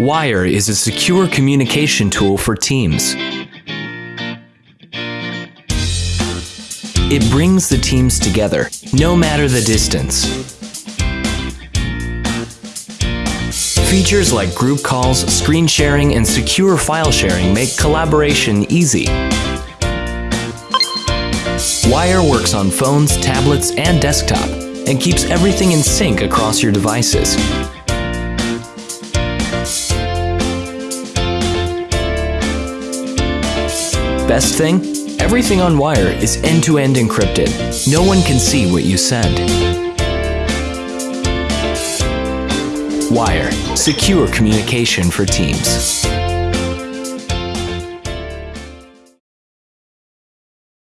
Wire is a secure communication tool for teams. It brings the teams together, no matter the distance. Features like group calls, screen sharing, and secure file sharing make collaboration easy. Wire works on phones, tablets, and desktop, and keeps everything in sync across your devices. Best thing? Everything on Wire is end-to-end encrypted. No one can see what you send. Wire. Secure communication for teams.